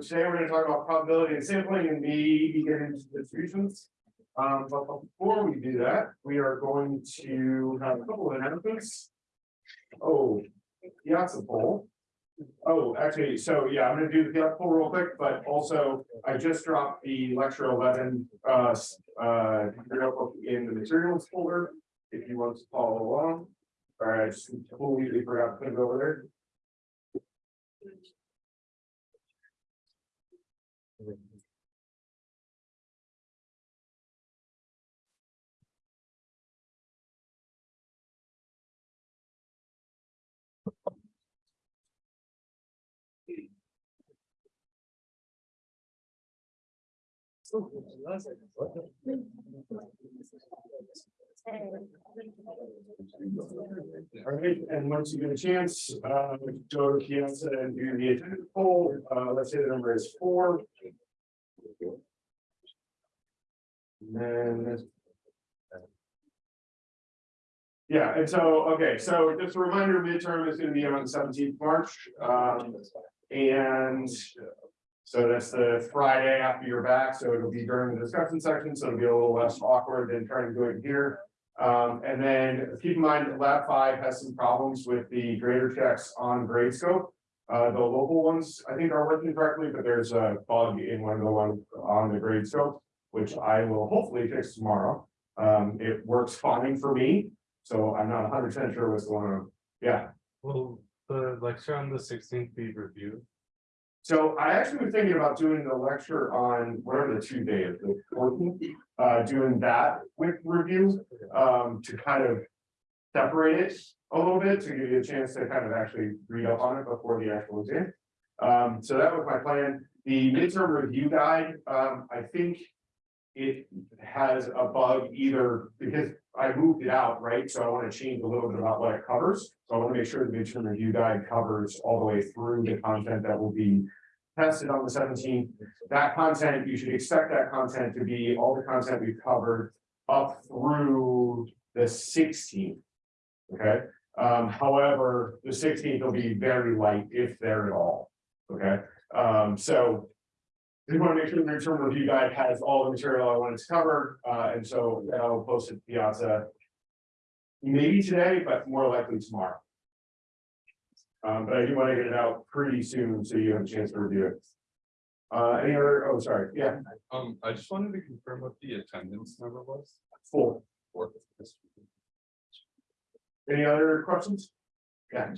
Today, we're gonna talk about probability and sampling and maybe get into distributions. Um, but before we do that, we are going to have a couple of announcements. Oh, piazza poll. Oh, actually, so yeah, I'm gonna do the piazza poll real quick, but also I just dropped the lecture eleven, uh, uh, in the materials folder. If you want to follow along. All right, I just completely forgot to put it over there. All right, and once you get a chance, uh, go to Piazza and do the attendance poll, uh, let's say the number is four. And then. Yeah, and so, okay, so just a reminder, midterm is gonna be on the seventeenth March, um, and. So that's the Friday after you're back, so it'll be during the discussion section, so it'll be a little less awkward than trying to do it here. Um, and then keep in mind that lab five has some problems with the grader checks on Gradescope. Uh, the local ones, I think are working correctly, but there's a bug in one of the ones on the Gradescope. Which I will hopefully fix tomorrow. Um, it works fine for me, so I'm not hundred percent sure what's going on. Yeah, Will the lecture on the sixteenth be reviewed? So I actually was thinking about doing the lecture on whatever the two Tuesday is, the fourteenth. Uh, doing that with review, um, to kind of separate it a little bit to give you a chance to kind of actually read up on it before the actual exam. Um, so that was my plan. The midterm review guide, um, I think it has a bug either because I moved it out, right? So I want to change a little bit about what it covers. So I want to make sure the midterm review guide covers all the way through the content that will be tested on the seventeenth. That content, you should expect that content to be all the content we've covered up through the sixteenth. Okay, um, however, the sixteenth will be very light if there at all. Okay, um, so. We want to make sure the midterm review guide has all the material I wanted to cover, uh, and so I'll post it to Piazza. Maybe today, but more likely tomorrow. Um, but I do want to get it out pretty soon, so you have a chance to review it. Uh, any other, oh, sorry, yeah, Um, I just wanted to confirm what the attendance number was. for this. Any other questions? Yeah.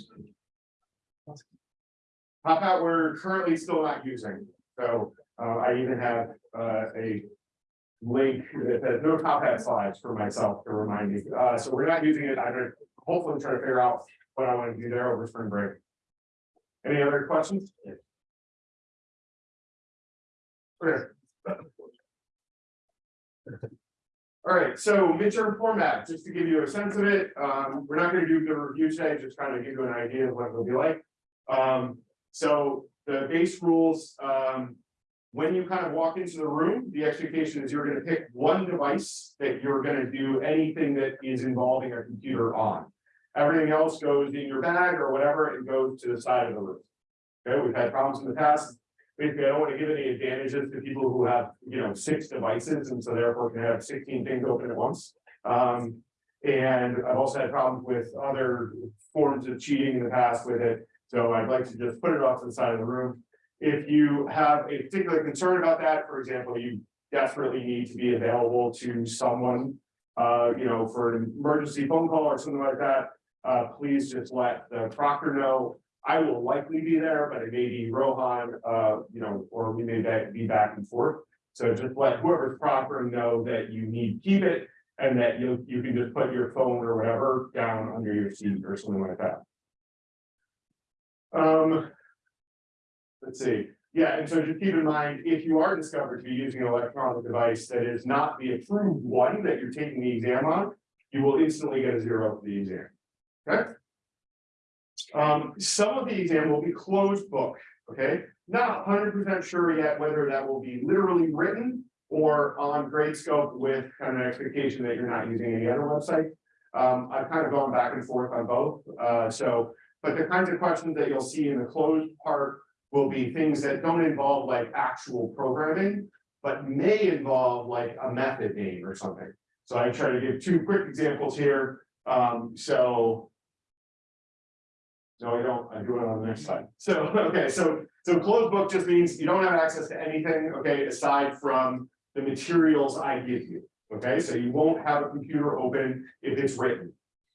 Top Hat, we're currently still not using, so, uh, I even have, uh, a. Link that says no top hat slides for myself to remind me, uh, so we're not using it, I'm gonna hopefully try to figure out what I want to do there over spring break. Any other questions? Okay. All right, so midterm format, just to give you a sense of it, um, we're not gonna do the review today, just kind of give you an idea of what it'll be like. Um, so the base rules, um. When you kind of walk into the room, the expectation is you're gonna pick one device that you're gonna do anything that is involving a computer on. Everything else goes in your bag or whatever and goes to the side of the room. Okay, we've had problems in the past. Basically, I don't want to give any advantages to people who have, you know, six devices and so therefore can have sixteen things open at once. Um, and I've also had problems with other forms of cheating in the past with it. So I'd like to just put it off to the side of the room. If you have a particular concern about that, for example, you desperately need to be available to someone. Uh, you know, for an emergency phone call or something like that, uh, please just let the proctor know. I will likely be there, but it may be Rohan, uh, you know, or we may be back and forth. So just let whoever's proctor know that you need keep it and that you, you can just put your phone or whatever down under your seat or something like that. Um. Let's see, yeah, and so just keep in mind, if you are discovered to be using an electronic device that is not the approved one that you're taking the exam on. You will instantly get a zero for the exam. Okay? Um, some of the exam will be closed book, okay? Not hundred percent sure yet whether that will be literally written. Or on Gradescope with kind of expectation that you're not using any other website. Um, I've kind of gone back and forth on both, uh, so. But the kinds of questions that you'll see in the closed part will be things that don't involve like actual programming, but may involve like a method name or something. So I try to give two quick examples here, um, so. No, I don't, I do it on the next slide. So, okay, so, so closed book just means you don't have access to anything, okay, aside from the materials I give you. Okay, so you won't have a computer open if it's written.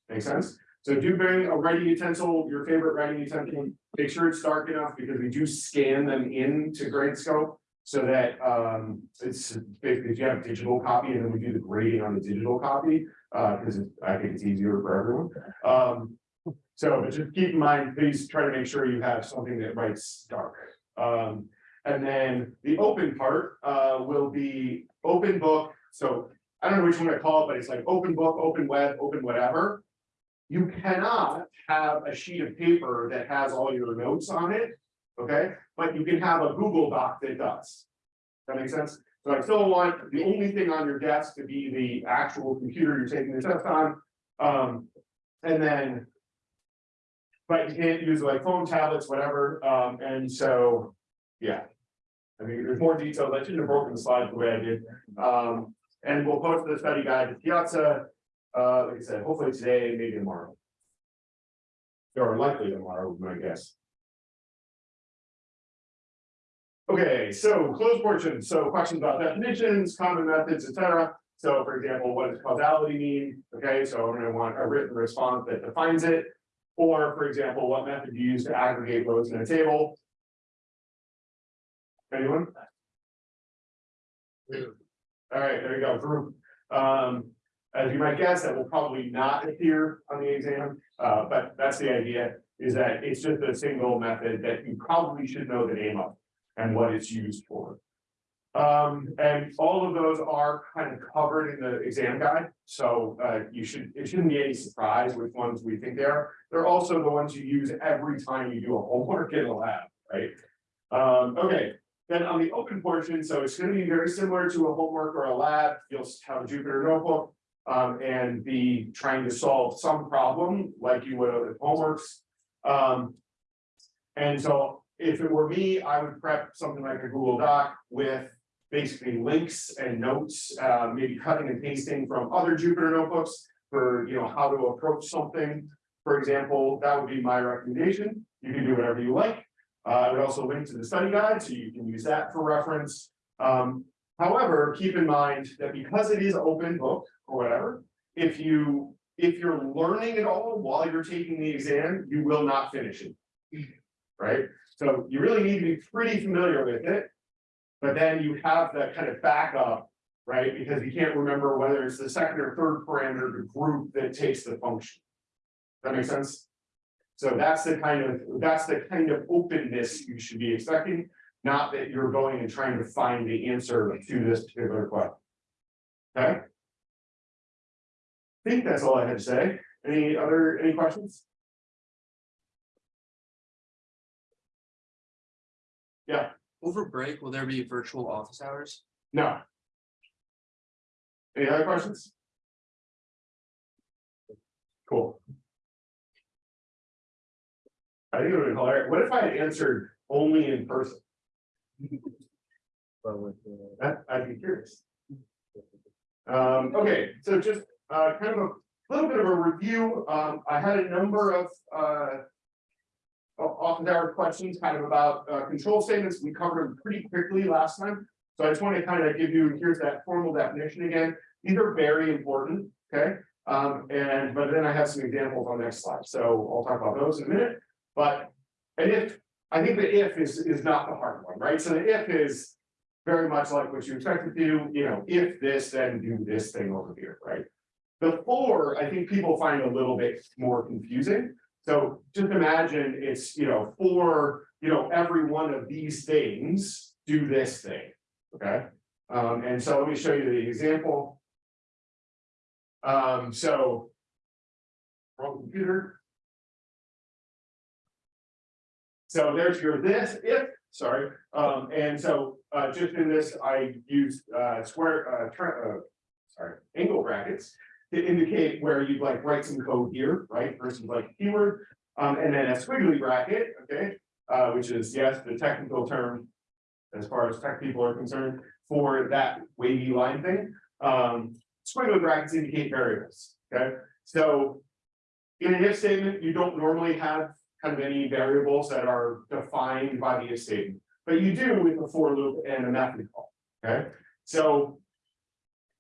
Make sense? So do bring a writing utensil, your favorite writing utensil, make sure it's dark enough because we do scan them into Gradescope. So that um it's basically if you have a digital copy and then we do the grading on the digital copy, uh, because I think it's easier for everyone. Um, so just keep in mind, please try to make sure you have something that writes dark. Um, and then the open part uh will be open book, so I don't know which one I call it, but it's like open book, open web, open whatever. You cannot have a sheet of paper that has all your notes on it, okay? But you can have a Google Doc that does. That makes sense? So I still want the only thing on your desk to be the actual computer you're taking the test on. Um, and then. But you can't use like phone tablets, whatever, um, and so, yeah. I mean, there's more details. I shouldn't have broken the slide the way I did. Um, and we'll post the study guide to Piazza, uh, like I said, hopefully today, maybe tomorrow. Or likely tomorrow, would my guess. Okay, so closed portion, so questions about definitions, common methods, etc. So for example, what does causality mean? Okay, so I'm gonna want a written response that defines it. Or for example, what method do you use to aggregate rows in a table? Anyone? All right, there you go, group. Um, as you might guess, that will probably not appear on the exam, uh, but that's the idea, is that it's just a single method that you probably should know the name of and what it's used for. Um, and all of those are kind of covered in the exam guide, so, uh, you should, it shouldn't be any surprise which ones we think they are. They're also the ones you use every time you do a homework in a lab, right? Um, okay, then on the open portion, so it's gonna be very similar to a homework or a lab, you'll have a Jupyter notebook. Um, and be trying to solve some problem like you would with homeworks. Um. And so if it were me, I would prep something like a Google Doc with basically links and notes, uh, maybe cutting and pasting from other Jupyter notebooks. For, you know, how to approach something, for example, that would be my recommendation, you can do whatever you like. Uh, I would also link to the study guide, so you can use that for reference. Um, however, keep in mind that because it is open book or whatever, if you, if you're learning it all while you're taking the exam, you will not finish it. Right? So you really need to be pretty familiar with it. But then you have that kind of backup, right? Because you can't remember whether it's the second or third parameter, group that takes the function. That makes sense? So that's the kind of, that's the kind of openness you should be expecting, not that you're going and trying to find the answer to this particular question. Okay? I think that's all I had to say. Any other, any questions? Yeah. Over break, will there be virtual office hours? No. Any other questions? Cool. I think it would be hilarious. What if I had answered only in person? That, I'd be curious. Um, okay, so just, uh, kind of a little bit of a review. Um, I had a number of, uh. Often there are questions kind of about, uh, control statements. We covered them pretty quickly last time. So I just want to kind of give you, here's that formal definition again. These are very important, okay? Um, and, but then I have some examples on the next slide, so I'll talk about those in a minute. But, and if, I think the if is, is not the hard one, right? So the if is very much like what you expect to do, you know, if this, then do this thing over here, right? The for, I think people find a little bit more confusing. So just imagine it's, you know, for, you know, every one of these things, do this thing, okay? Um, and so let me show you the example. Um, so. Wrong computer. So there's your this, if, sorry, um, and so, uh, just in this, I used, uh, square, uh, uh, sorry, angle brackets. To indicate where you'd like write some code here, right, versus like keyword, um, and then a squiggly bracket, okay? uh, which is, yes, the technical term. As far as tech people are concerned, for that wavy line thing, um, squiggly brackets indicate variables, okay? So. In an if statement, you don't normally have kind of any variables that are defined by the statement, but you do with a for loop and a method call, okay? So.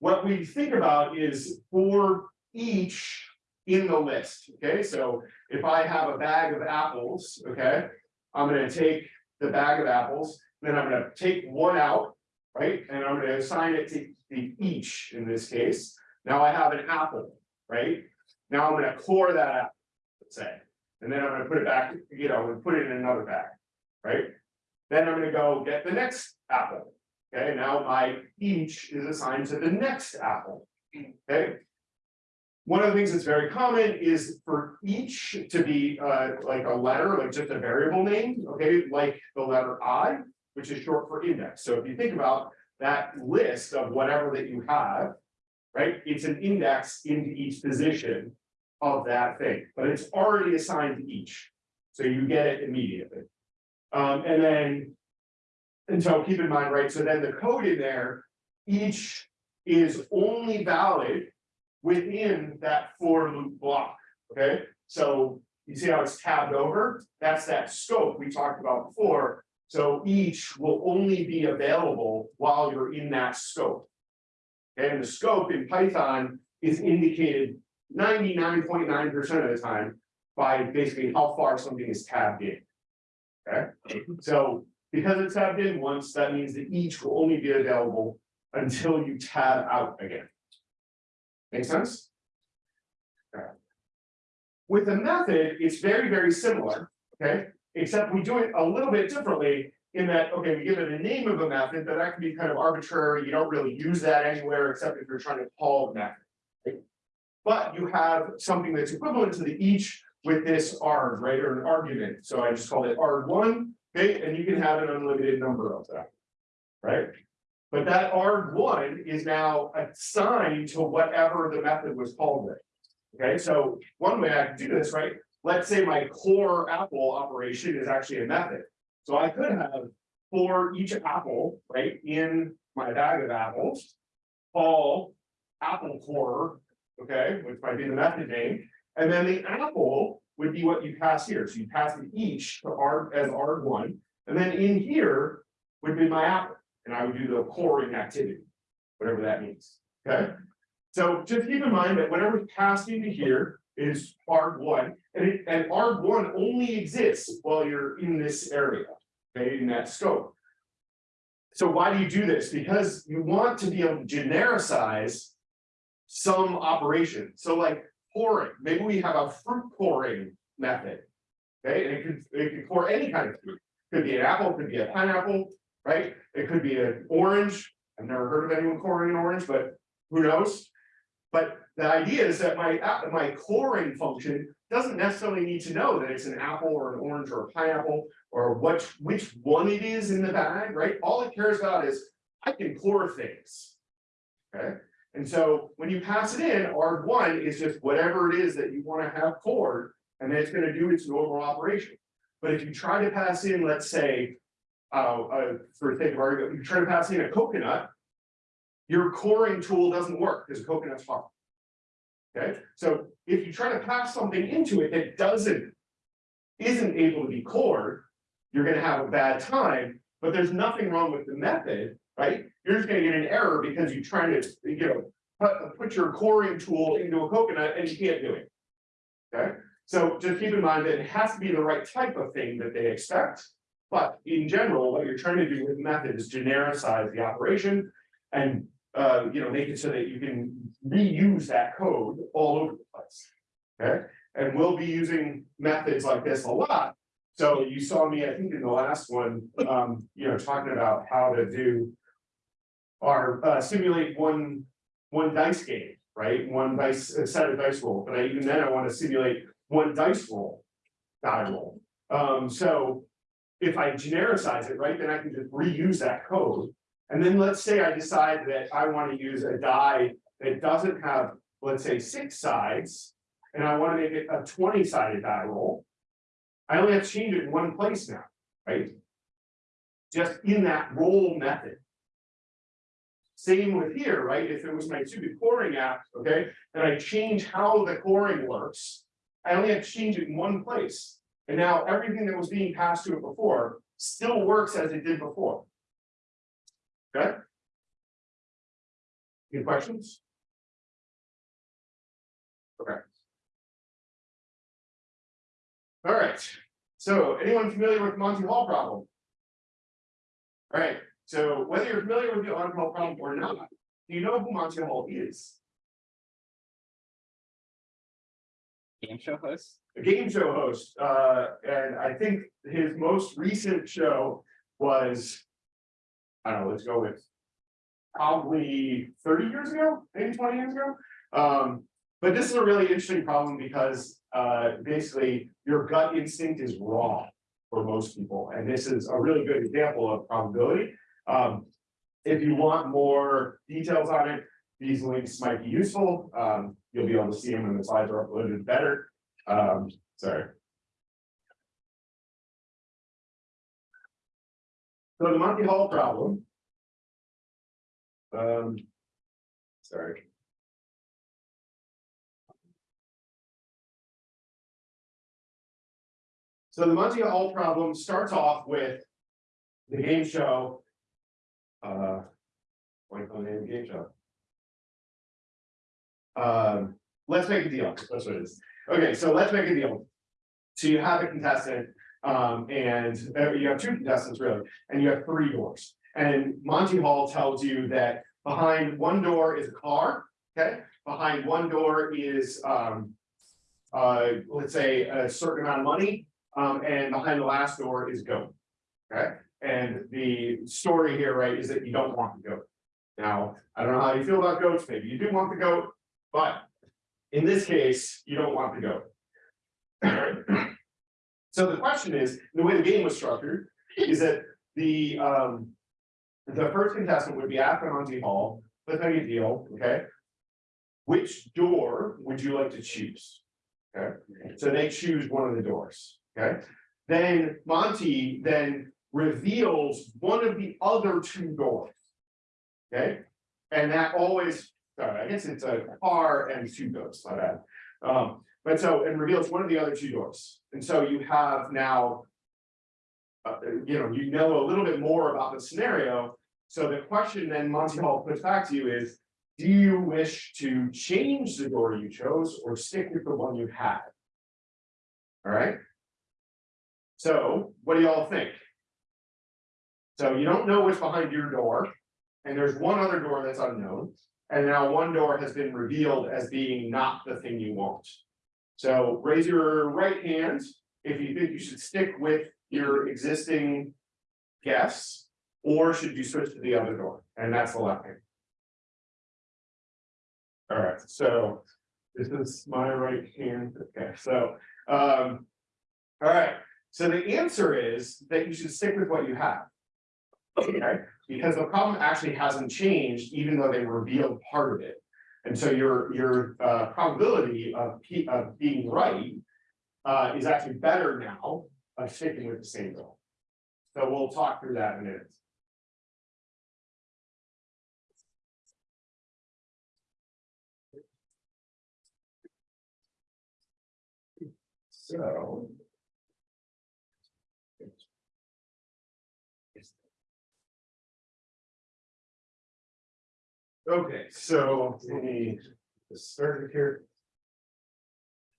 What we think about is for each in the list, okay, so if I have a bag of apples, okay? I'm gonna take the bag of apples, then I'm gonna take one out, right? And I'm gonna assign it to the each in this case. Now I have an apple, right? Now I'm gonna core that apple, let's say. And then I'm gonna put it back, you know, and put it in another bag, right? Then I'm gonna go get the next apple. Okay, now my each is assigned to the next apple, okay? One of the things that's very common is for each to be uh like a letter, like just a variable name, okay, like the letter I. Which is short for index, so if you think about that list of whatever that you have. Right, it's an index into each position of that thing, but it's already assigned to each. So you get it immediately. Um, and then. And so keep in mind, right, so then the code in there, each is only valid within that for loop block, okay? So you see how it's tabbed over? That's that scope we talked about before. So each will only be available while you're in that scope. And the scope in Python is indicated ninety-nine point nine percent of the time by basically how far something is tabbed in. Okay, so because it's tabbed in once, that means that each will only be available until you tab out again. Make sense? Okay. With the method, it's very, very similar, okay? Except we do it a little bit differently in that, okay, we give it a name of a method, but that can be kind of arbitrary. You don't really use that anywhere except if you're trying to call the method. But you have something that's equivalent to the each with this arg, right, or an argument. So I just called it arg1, okay, and you can have an unlimited number of them. Right? But that arg1 is now assigned to whatever the method was called with. Okay, so one way I can do this, right? Let's say my core apple operation is actually a method. So I could have for each apple, right, in my bag of apples. Call apple core, okay, which might be the method name. And then the apple would be what you pass here. So you pass it each to R as arg1. And then in here would be my apple. And I would do the coring activity, whatever that means, okay? So just keep in mind that whatever's passed into here is arg1. and it, and arg1 only exists while you're in this area, okay, in that scope. So why do you do this? Because you want to be able to genericize some operation. So like pouring, maybe we have a fruit pouring method. Okay, and it could, it could pour any kind of fruit. Could be an apple, could be a pineapple, right? It could be an orange. I've never heard of anyone coring an orange, but who knows? But the idea is that my, my coring function doesn't necessarily need to know that it's an apple or an orange or a pineapple. Or what, which one it is in the bag, right? All it cares about is, I can core things. Okay, and so when you pass it in, arg1 is just whatever it is that you wanna have cored. And it's gonna do its normal operation. But if you try to pass in, let's say. Uh, uh, for sake of argument, you try to pass in a coconut. Your coring tool doesn't work because coconut's hard. Okay, so if you try to pass something into it that doesn't. Isn't able to be cored, you're gonna have a bad time, but there's nothing wrong with the method, right? You're just gonna get an error because you're trying to, you know. Put, put your coring tool into a coconut and you can't do it. Okay, so just keep in mind that it has to be the right type of thing that they expect. But in general, what you're trying to do with method is genericize the operation. And uh, you know, make it so that you can reuse that code all over the place. Okay, and we'll be using methods like this a lot. So you saw me, I think in the last one, um, you know, talking about how to do. Our uh simulate one, one dice game, right? One dice, set of dice roll, but I even then I want to simulate one dice roll. Die roll, um, so. If I genericize it, right, then I can just reuse that code. And then let's say I decide that I want to use a die that doesn't have, let's say, six sides. And I want to make it a twenty sided die roll. I only have to change it in one place now. Right? Just in that roll method. Same with here, right? If it was my stupid coring app, okay, and I change how the coring works. I only have to change it in one place. And now everything that was being passed to it before still works as it did before. Okay? Any questions? Okay. All right, so anyone familiar with Monty Hall problem? All right, so whether you're familiar with the Monty Hall problem or not, do you know who Monty Hall is? Game show host? a game show host, uh, and I think his most recent show was. I don't know, let's go with. Probably thirty years ago, maybe twenty years ago, um, but this is a really interesting problem because, uh, basically, your gut instinct is wrong. For most people, and this is a really good example of probability, um. If you want more details on it, these links might be useful, um, you'll be able to see them when the slides are uploaded better. Um, sorry. So the Monty Hall problem. Um. Sorry. So the Monty Hall problem starts off with the game show. Uh. What do you call game show? Um, let's make a deal, that's what it is. Okay, so let's make a deal. So you have a contestant, um, and uh, you have two contestants really, and you have three doors. And Monty Hall tells you that behind one door is a car, okay? Behind one door is, um. Uh, let's say a certain amount of money, um, and behind the last door is goat. Okay, and the story here, right, is that you don't want the goat. Now, I don't know how you feel about goats, maybe you do want the goat, but in this case, you don't want the goat. So the question is, the way the game was structured, is that the um. The first contestant would be after Monty Hall, let's make a deal, okay? Which door would you like to choose? Okay, so they choose one of the doors, okay? Then Monty then reveals one of the other two doors. Okay, and that always sorry, I guess it's a car and two doors, my bad. Um, but so, it reveals one of the other two doors, and so you have now. Uh, you know, you know a little bit more about the scenario, so the question then Monty Hall puts back to you is. Do you wish to change the door you chose or stick with the one you had? Alright? So, what do y'all think? So you don't know what's behind your door, and there's one other door that's unknown. And now one door has been revealed as being not the thing you want. So raise your right hand if you think you should stick with your existing guess. Or should you switch to the other door? And that's the left hand. Alright, so this is my right hand, okay, so, um. Alright, so the answer is that you should stick with what you have. Okay, because the problem actually hasn't changed, even though they revealed part of it. And so your, your, uh, probability of, of being right. Uh, is actually better now of sticking with the same goal. So we'll talk through that in a minute. So. Okay, so let me start it here.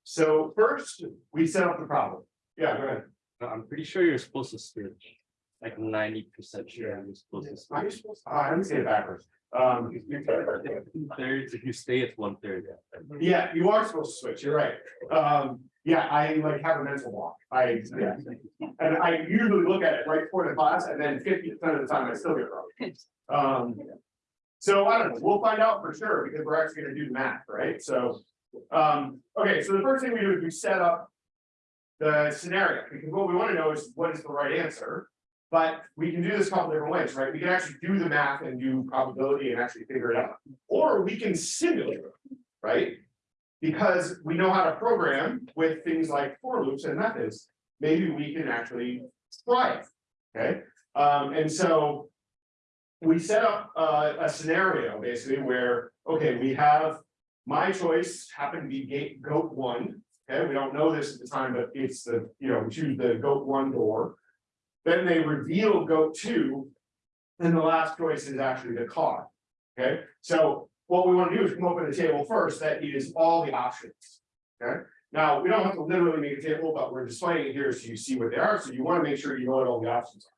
So first, we set up the problem. Yeah, go ahead. No, I'm pretty sure you're supposed to switch. Like ninety percent sure you're supposed to Are you switch. supposed, ah, let me say it backwards. Um, thirds, if you stay, it's one third. yeah, Yeah, you are supposed to switch, you're right. Um, yeah, I like have a mental block. I, yeah. And I usually look at it right before the class and then fifty percent of the time I still get it wrong. Um. So I don't know, we'll find out for sure because we're actually gonna do the math, right? So, um, okay, so the first thing we do is we set up. The scenario, because what we wanna know is what is the right answer. But we can do this a couple different ways, right? We can actually do the math and do probability and actually figure it out. Or we can simulate it, right? Because we know how to program with things like for loops and methods. Maybe we can actually try it, okay? Um, and so. We set up uh, a scenario basically where, okay, we have. My choice happened to be gate goat one, okay, we don't know this at the time, but it's the, you know, choose the goat one door. Then they reveal goat two. And the last choice is actually the car, okay, so what we wanna do is come up with a table first that is all the options. Okay, now, we don't have to literally make a table, but we're displaying it here so you see what they are, so you wanna make sure you know what all the options are.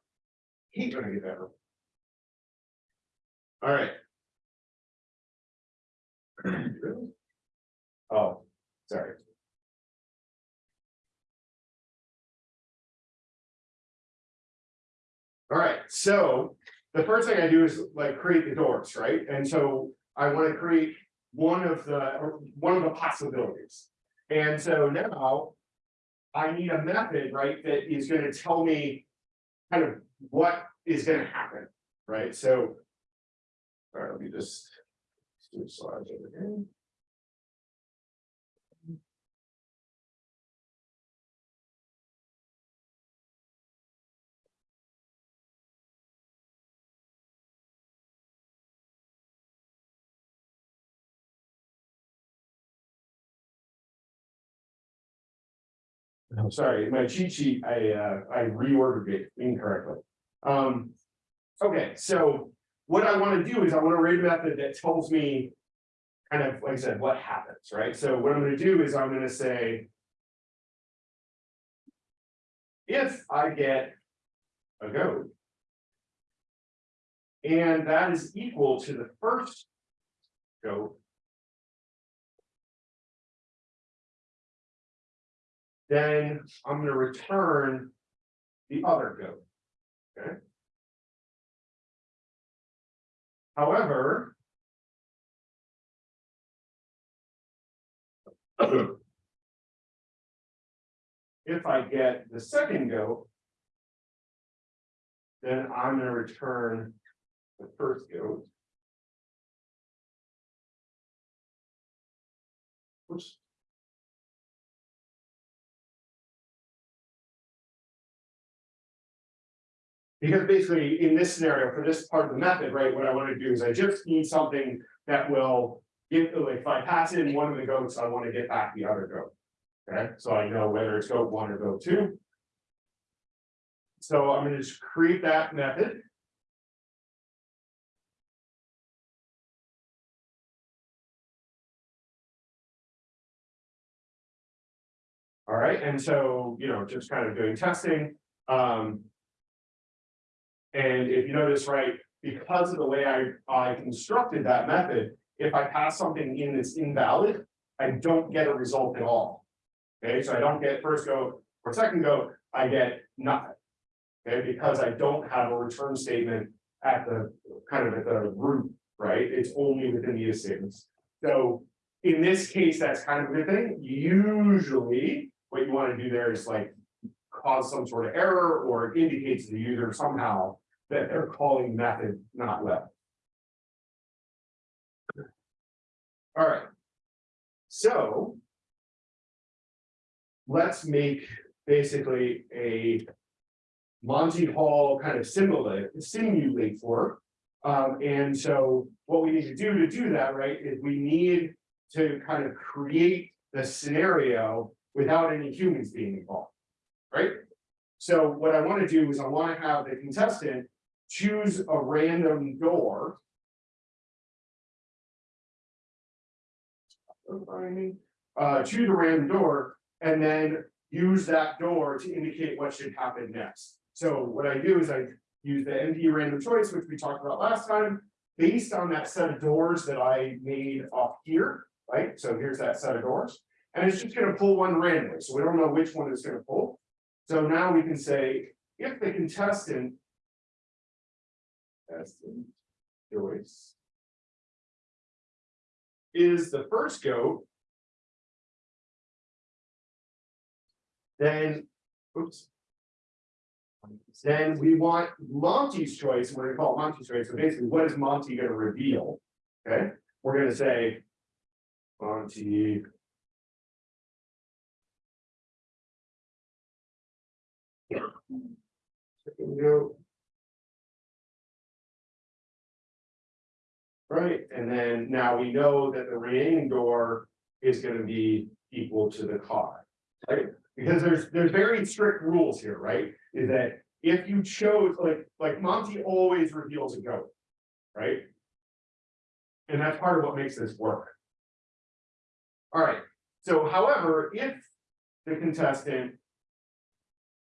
Hate when I get that wrong. Alright. Oh, sorry. Alright, so the first thing I do is like create the doors, right? And so I wanna create one of the, one of the possibilities. And so now. I need a method, right, that is gonna tell me. Kind of what is gonna happen, right, so. Alright, let me just. do slides over here. I'm sorry, my cheat sheet, I uh, I reordered it incorrectly. Um. Okay, so what I wanna do is I wanna write a method that tells me. Kind of, like I said, what happens, right? So what I'm gonna do is I'm gonna say. If I get a goat. And that is equal to the first goat. then I'm gonna return the other goat. Okay. However. If I get the second goat. Then I'm gonna return the first goat. Because basically, in this scenario, for this part of the method, right, what I wanna do is I just need something that will. Give, if I pass in one of the goats, I wanna get back the other goat. Okay, so I know whether it's goat one or goat two. So I'm gonna just create that method. All right, and so, you know, just kind of doing testing, um. And if you notice, right, because of the way I, I constructed that method, if I pass something in that's invalid, I don't get a result at all. Okay, so I don't get first go or second go, I get nothing. Okay, because I don't have a return statement at the, kind of at the root, right? It's only within the if statements. So in this case, that's kind of a good thing. Usually, what you want to do there is like cause some sort of error or indicates to the user somehow that they're calling method not web. All right. So. Let's make basically a. Monty Hall kind of simulate, simulate for. Um, and so what we need to do to do that, right, is we need to kind of create the scenario without any humans being involved. Right? So what I want to do is I want to have the contestant choose a random door. Uh, choose a random door and then use that door to indicate what should happen next. So what I do is I use the NP random choice, which we talked about last time, based on that set of doors that I made off here, right? So here's that set of doors. And it's just gonna pull one randomly, so we don't know which one it's gonna pull. So now we can say, if the contestant. Contestant choice. Is the first goat. Then, oops. Then we want Monty's choice, we're gonna call it Monty's choice, so basically, what is Monty gonna reveal? Okay, we're gonna say. Monty. Now we know that the remaining door is gonna be equal to the car. Right, because there's, there's very strict rules here, right? Is that if you chose, like, like Monty always reveals a goat. Right? And that's part of what makes this work. Alright, so however, if the contestant.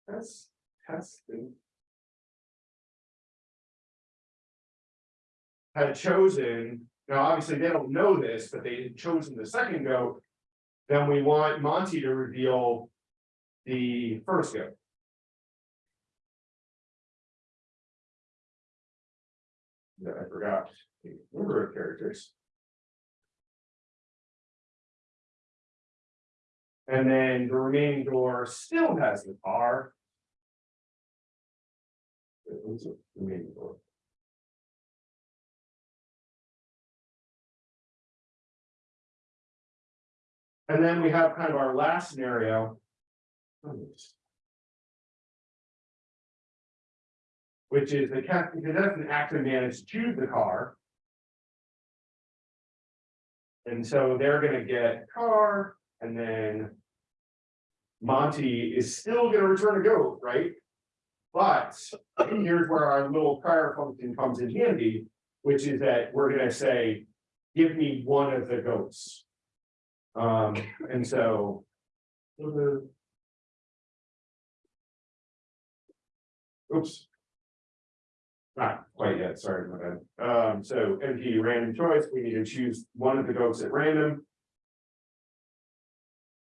That's testing. Had chosen, now obviously they don't know this, but they had chosen the second goat. Then we want Monty to reveal. The first goat. I forgot the number of characters. And then the remaining door still has the what's it? Remaining door. And then we have kind of our last scenario. Which is the captain, doesn't actually manage to choose the car. And so they're gonna get car and then. Monty is still gonna return a goat, right? But here's where our little prior function comes in handy, which is that we're gonna say, give me one of the goats. Um, and so. Oops. Not quite yet, sorry, my bad. Um, so NP random choice, we need to choose one of the goats at random.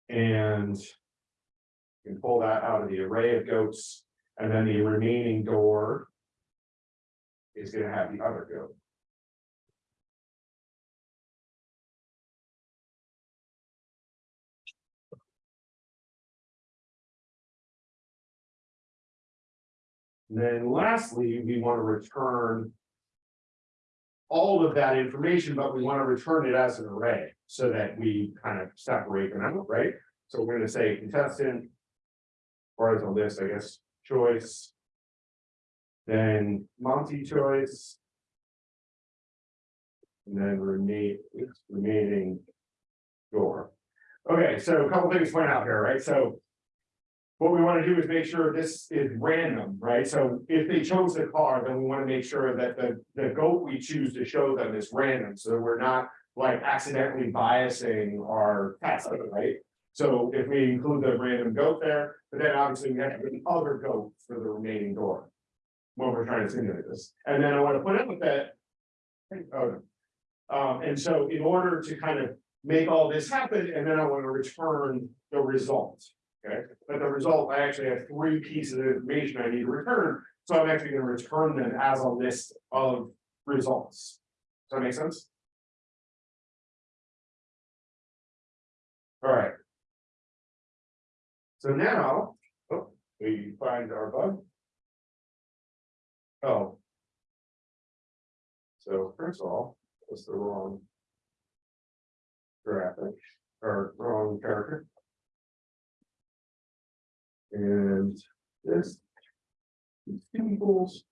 And. you Can pull that out of the array of goats, and then the remaining door. Is gonna have the other goat. And then lastly, we want to return. All of that information, but we want to return it as an array, so that we kind of separate them out, right? So we're gonna say contestant. A list, I guess, choice. Then Monty choice. And then remain, remaining. Door. Okay, so a couple things to point out here, right? So. What we want to do is make sure this is random, right? So if they chose the car, then we want to make sure that the, the goat we choose to show them is random, so we're not. Like accidentally biasing our test, right? So if we include the random goat there, but then obviously we have to put the other goat for the remaining door. When we're trying to simulate this, and then I want to put up with that. Oh. Um, and so in order to kind of make all this happen, and then I want to return the result. Okay, but the result, I actually have three pieces of information I need to return, so I'm actually gonna return them as a list of results. Does that make sense? All right. So now, oh, we find our bug. Oh. So first of all, that's the wrong. Graphic, or wrong character. And this. equals.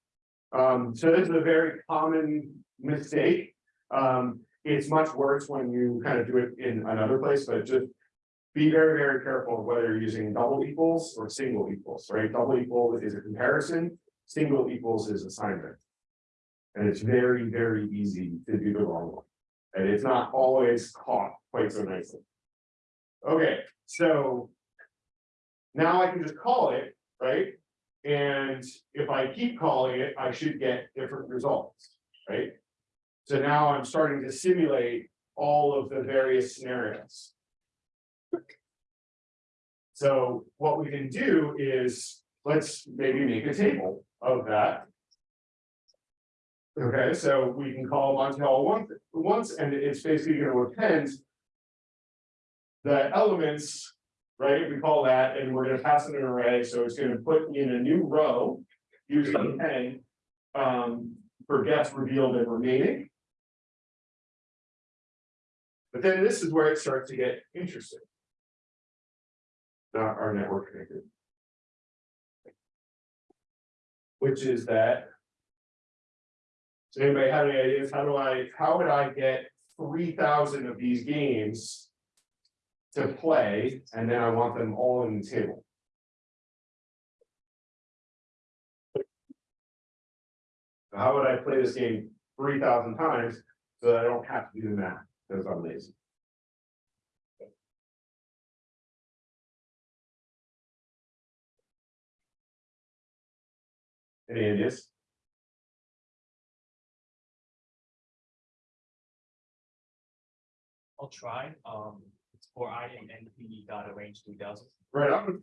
Um, so this is a very common mistake. Um, it's much worse when you kind of do it in another place, but just. Be very, very careful whether you're using double equals or single equals, right? Double equal is a comparison, single equals is assignment. And it's very, very easy to do the wrong one. And it's not always caught quite so nicely. Okay, so. Now I can just call it, right? And if I keep calling it, I should get different results, right? So now I'm starting to simulate all of the various scenarios. So what we can do is, let's maybe make a table of that. Okay, so we can call Montel once, once, and it's basically gonna append. The elements, right, we call that, and we're gonna pass it an array, so it's gonna put in a new row. Using append, um, for guess revealed and remaining. But then this is where it starts to get interesting. Not our network connected. Which is that. Does anybody have any ideas? How do I, how would I get three thousand of these games? To play, and then I want them all in the table. How would I play this game three thousand times so that I don't have to do the math, because I'm lazy? Any ideas? I'll try, um, for I and NP data range two thousand. Right on.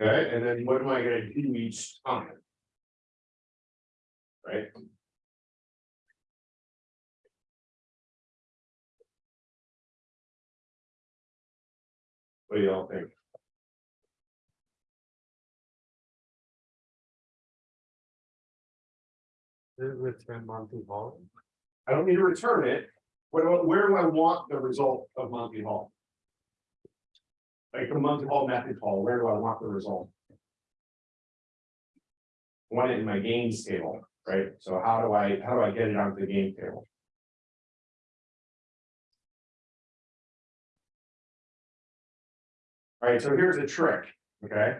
Okay, and then what am I gonna do each time? Right? What do y'all think? Return Monty Hall. I don't need to return it. What where do I want the result of Monty Hall? Like the Monty Hall method call, where do I want the result? I Want it in my games table, right? So how do I, how do I get it onto the game table? Alright, so here's a trick, okay?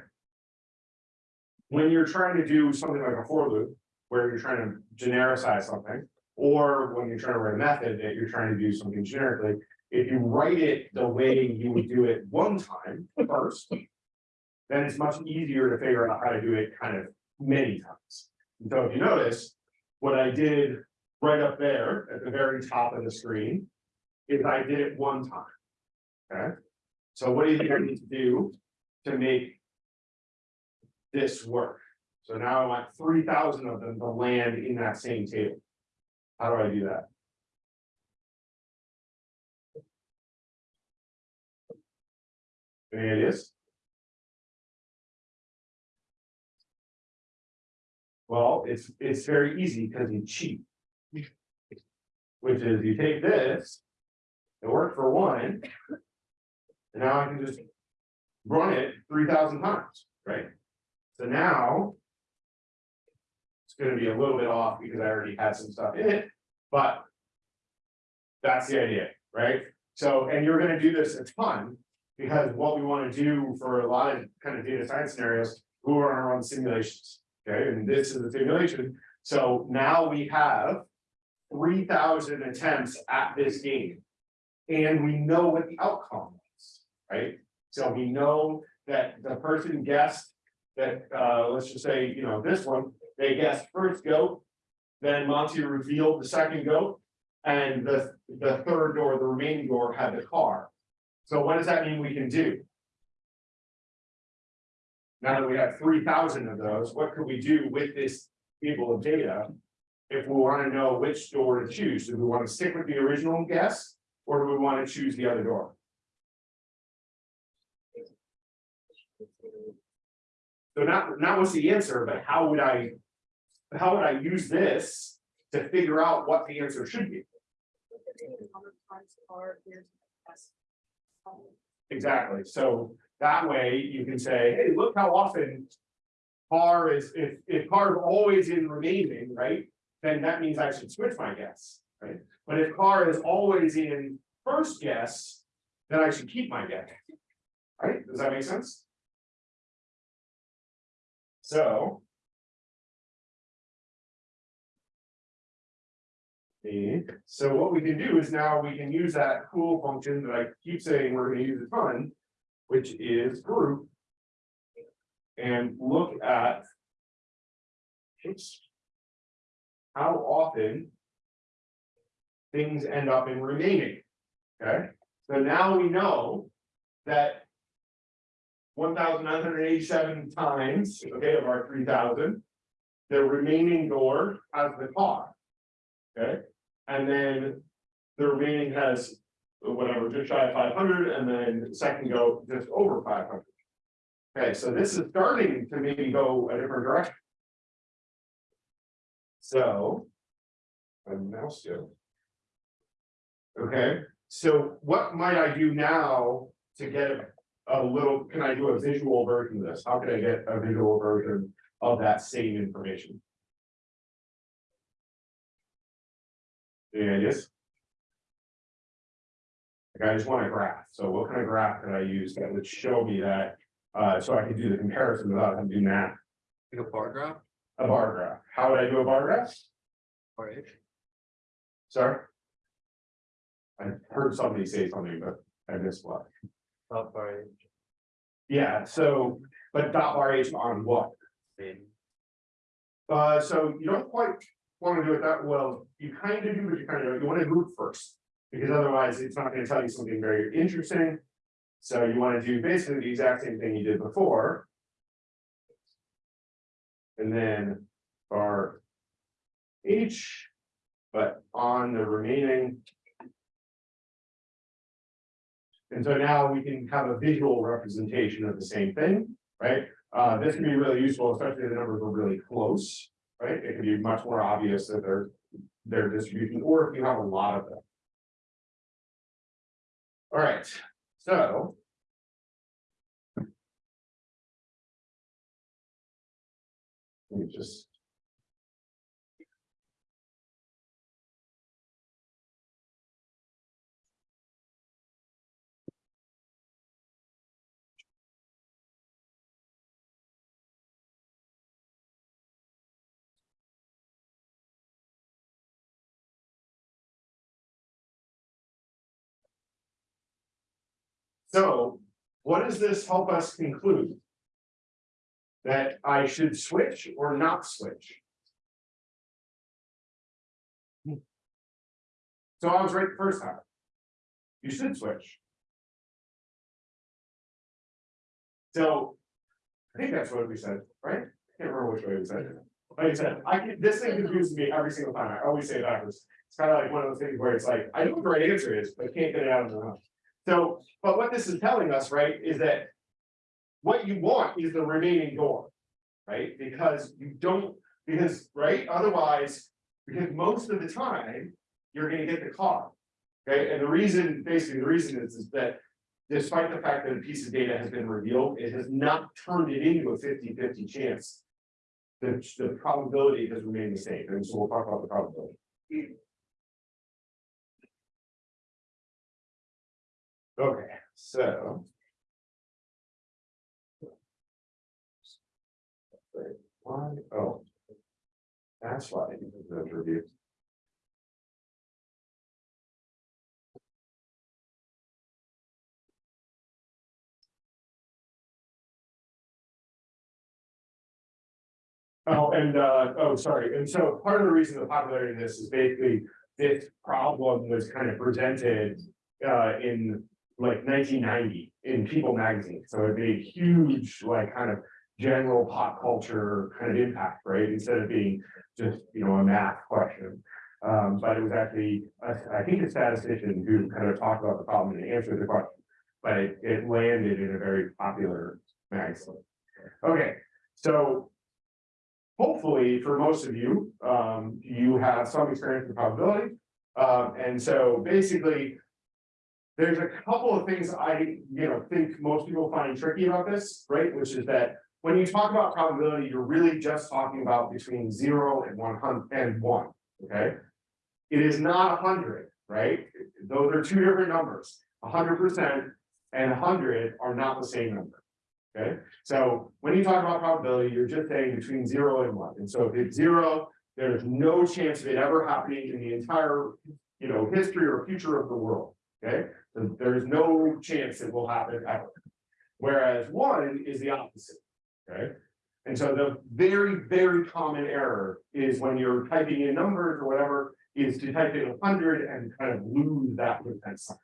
When you're trying to do something like a for loop, where you're trying to genericize something. Or when you're trying to write a method that you're trying to do something generically, if you write it the way you would do it one time first. Then it's much easier to figure out how to do it kind of many times. And So if you notice, what I did right up there at the very top of the screen. Is I did it one time. Okay, so what do you think I need to do to make? This work? So now I want three thousand of them to land in that same table. How do I do that? Any ideas? Well, it's, it's very easy because you cheat. Which is you take this. It worked for one. And now I can just. Run it three thousand times, right? So now. It's gonna be a little bit off because I already had some stuff in it, but. That's the idea, right? So, and you're gonna do this a ton. Because what we wanna do for a lot of kind of data science scenarios, who are on our own simulations, okay, and this is the simulation. So now we have. Three thousand attempts at this game. And we know what the outcome was, right? So we know that the person guessed that, uh, let's just say, you know, this one, they guessed first goat. Then Monty revealed the second goat. And the, the third door, the remaining door had the car. So what does that mean we can do? Now that we have three thousand of those, what could we do with this table of data? If we wanna know which door to choose, do we wanna stick with the original guess? Or do we wanna choose the other door? So not, not what's the answer, but how would I? How would I use this to figure out what the answer should be? Exactly, so that way you can say, hey, look how often. Car is, if, if car is always in remaining, right, then that means I should switch my guess, right? But if car is always in first guess, then I should keep my guess. Right, does that make sense? So. So what we can do is now we can use that cool function that I keep saying we're gonna use a ton, which is group. And look at. How often. Things end up in remaining. Okay, so now we know that. One thousand nine hundred eighty-seven times, okay, of our three thousand. The remaining door has the car. Okay, and then the remaining has whatever, just shy of five hundred, and then second go just over five hundred. Okay, so this is starting to maybe go a different direction. So. My mouse do. Okay, so what might I do now to get a little, can I do a visual version of this? How can I get a visual version of that same information? Any ideas? Like, I just want a graph, so what kind of graph could I use that would show me that, uh, so I could do the comparison without having to do math? Like a bar graph, A bar graph, how would I do a bar graph? or H? Sorry? I heard somebody say something, but I missed what. Not very. Yeah, so, but dot bar H on what? Uh, so you don't quite wanna do it that well, you kind of do, but you kind of, you wanna group first. Because otherwise, it's not gonna tell you something very interesting. So you wanna do basically the exact same thing you did before. And then bar H, but on the remaining. And so now we can have a visual representation of the same thing, right? Uh, this can be really useful, especially if the numbers are really close, right? It can be much more obvious that they're, their distribution, or if you have a lot of them. All right, so. Let me just. So what does this help us conclude? That I should switch or not switch? So I was right the first time. You should switch. So. I think that's what we said, right? I can't remember which way we said it. Like I said, I can, this thing confuses me every single time. I always say it backwards. It's kind of like one of those things where it's like, I know what the right answer is, but can't get it out of my mouth. So, but what this is telling us, right, is that. What you want is the remaining door. Right, because you don't, because, right, otherwise, because most of the time, you're gonna get the car. Okay, and the reason, basically, the reason is, is that. Despite the fact that a piece of data has been revealed, it has not turned it into a 50-50 chance. The, the probability has remained the same, and so we'll talk about the probability. Okay, so. Why, oh. That's why didn't do the. Oh, and, uh, oh, sorry, and so part of the reason the popularity of this is basically, this problem was kind of presented. Uh, in like nineteen ninety in People magazine, so it made huge, like, kind of. General pop culture kind of impact, right, instead of being just, you know, a math question. Um, but it was actually, I, I think a statistician who kind of talked about the problem and answered the question. But it, it landed in a very popular magazine. Okay, so. Hopefully, for most of you, um, you have some experience with probability. Um, and so basically. There's a couple of things I, you know, think most people find tricky about this, right, which is that. When you talk about probability, you're really just talking about between zero and one hundred and one, okay? It is not hundred, right? Those are two different numbers, hundred percent and hundred are not the same number. Okay, so when you talk about probability, you're just saying between zero and one, and so if it's zero, there's no chance of it ever happening in the entire. You know, history or future of the world, okay, there's no chance it will happen ever. Whereas one is the opposite, okay? And so the very, very common error is when you're typing in numbers or whatever, is to type in a hundred and kind of lose that percent sign.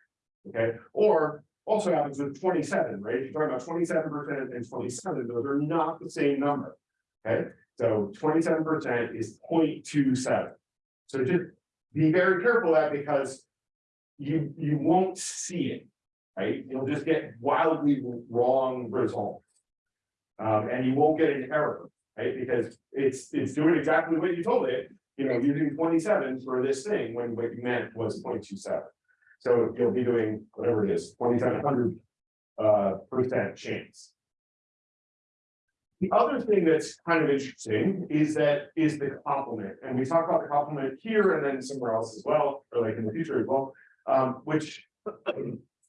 Okay, or also happens with twenty-seven, right? If You're talking about twenty-seven percent and twenty-seven, those are not the same number. Okay, so twenty-seven percent is 0.27. So just be very careful that because you, you won't see it, right? You'll just get wildly wrong results. Um, and you won't get an error, right? Because it's, it's doing exactly what you told it. you know, using twenty-seven for this thing when what you meant was 0.27. So you'll be doing whatever it is, twenty-seven hundred uh percent chance. The other thing that's kind of interesting is that is the complement, and we talk about the complement here and then somewhere else as well, or like in the future as well, um, which.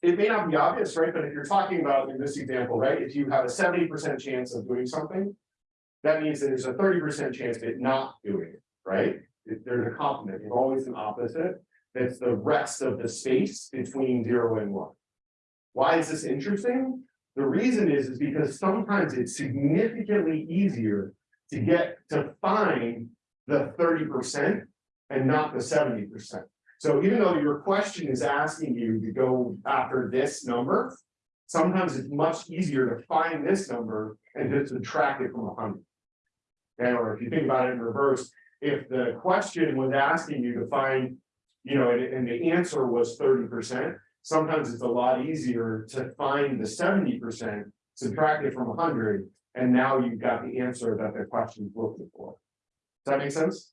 It may not be obvious, right, but if you're talking about in this example, right, if you have a seventy percent chance of doing something. That means that there's a thirty percent chance of it not doing it, right? If There's a complement, there's always an opposite, that's the rest of the space between zero and one. Why is this interesting? The reason is, is because sometimes it's significantly easier to get to find the thirty percent and not the seventy percent. So even though your question is asking you to go after this number, sometimes it's much easier to find this number and just subtract it from hundred. Okay, or if you think about it in reverse, if the question was asking you to find, you know, and, and the answer was thirty percent, sometimes it's a lot easier to find the seventy percent, subtract it from hundred, and now you've got the answer that the question's looking for. Does that make sense?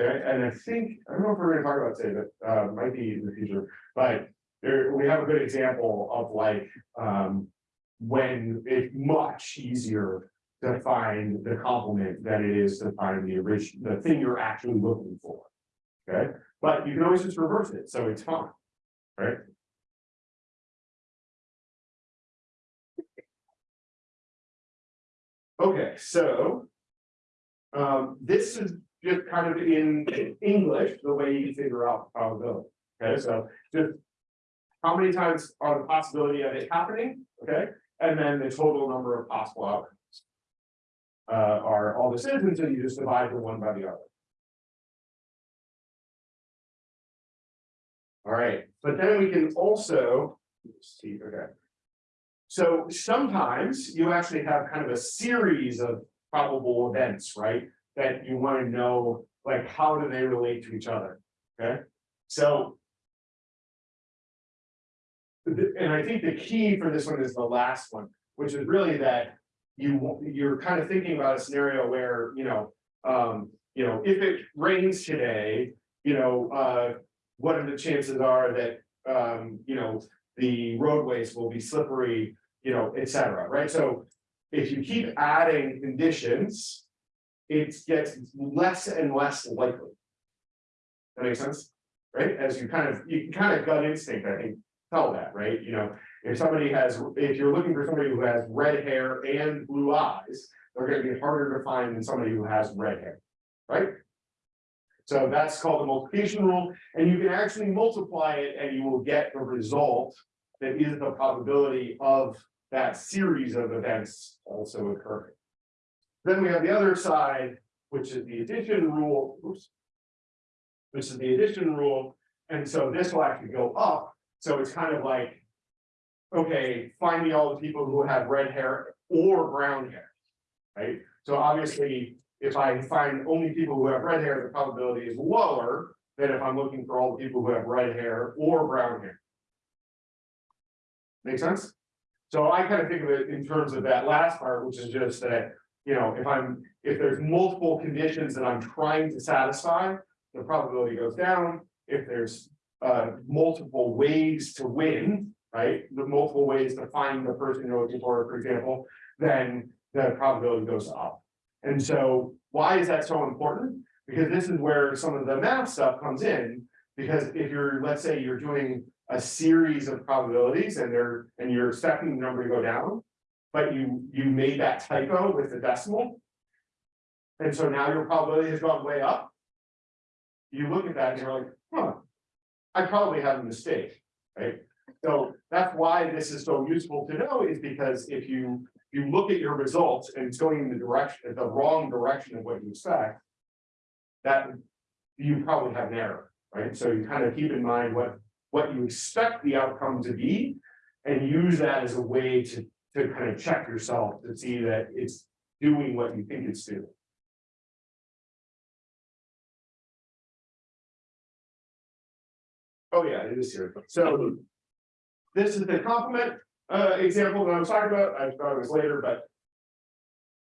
And I think, I don't know if we're gonna talk about today, but uh might be in the future, but there, we have a good example of like, um. When it's much easier to find the complement than it is to find the original, the thing you're actually looking for. Okay, but you can always just reverse it, so it's fine, right? Okay, so. Um, this is just kind of in English, the way you figure out probability, okay, so just. How many times are the possibility of it happening, okay, and then the total number of possible outcomes. Uh, are all the citizens, and you just divide the one by the other. All right, but then we can also, see, okay. So sometimes you actually have kind of a series of probable events, right? That you want to know, like, how do they relate to each other? Okay, so. And I think the key for this one is the last one, which is really that you, you're kind of thinking about a scenario where, you know, um, you know, if it rains today, you know, uh, what are the chances are that, um, you know, the roadways will be slippery, you know, et cetera, right? So if you keep adding conditions, it gets less and less likely. That makes sense, right? As you kind of, you can kind of gut instinct, I think, tell that, right? You know, if somebody has, if you're looking for somebody who has red hair and blue eyes, they're gonna be harder to find than somebody who has red hair, right? So that's called the multiplication rule, and you can actually multiply it and you will get the result that is the probability of that series of events also occurring. Then we have the other side, which is the addition rule, oops. Which is the addition rule, and so this will actually go up, so it's kind of like. Okay, find me all the people who have red hair or brown hair. Right, so obviously, if I find only people who have red hair, the probability is lower. Than if I'm looking for all the people who have red hair or brown hair. Make sense? So I kind of think of it in terms of that last part, which is just that, you know, if I'm, if there's multiple conditions that I'm trying to satisfy. The probability goes down, if there's uh multiple ways to win, right, the multiple ways to find the person you're looking for, for example. Then the probability goes up. And so why is that so important? Because this is where some of the math stuff comes in. Because if you're, let's say you're doing a series of probabilities and they're, and you're expecting the number to go down. But you, you made that typo with the decimal. And so now your probability has gone way up. You look at that and you're like, huh. I probably had a mistake, right? So that's why this is so useful to know is because if you, you look at your results and it's going in the direction, the wrong direction of what you expect. That you probably have an error, right? So you kind of keep in mind what, what you expect the outcome to be. And use that as a way to, to kind of check yourself to see that it's doing what you think it's doing. Oh, yeah, it is here. So. This is the complement uh example that I was talking about. I thought it was later, but.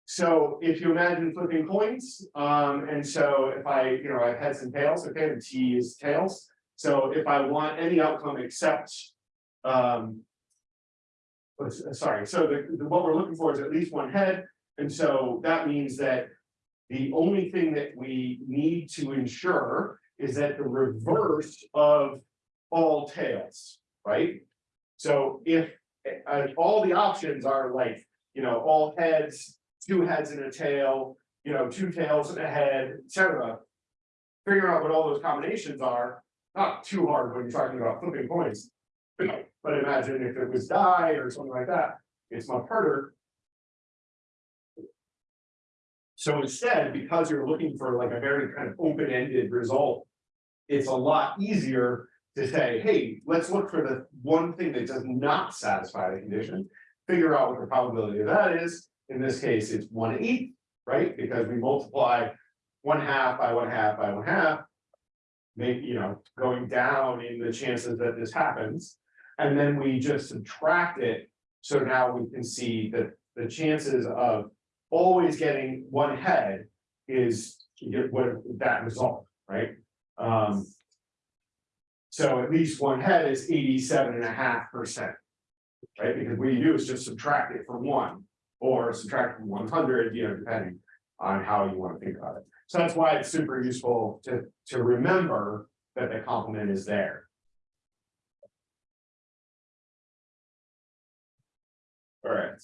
So if you imagine flipping coins, um, and so if I, you know, I have heads and tails, okay, the T is tails. So if I want any outcome except, um. Uh, sorry, so the, the- what we're looking for is at least one head, and so that means that. The only thing that we need to ensure is that the reverse of all tails, right? So if, uh, all the options are like, you know, all heads, two heads and a tail, you know, two tails and a head, etc. Figure out what all those combinations are, not too hard when you're talking about flipping coins. But imagine if it was die or something like that, it's much harder. So instead, because you're looking for like a very kind of open-ended result. It's a lot easier to say, hey, let's look for the one thing that does not satisfy the condition. Figure out what the probability of that is, in this case, it's one eighth, right, because we multiply. One half by one half by one half. Make, you know, going down in the chances that this happens, and then we just subtract it. So now we can see that the chances of always getting one head is what that result, right? Um. So at least one head is eighty-seven and a half percent. Right, because what you do is just subtract it from one, or subtract from one hundred, you know, depending on how you wanna think about it. So that's why it's super useful to, to remember that the complement is there. Alright.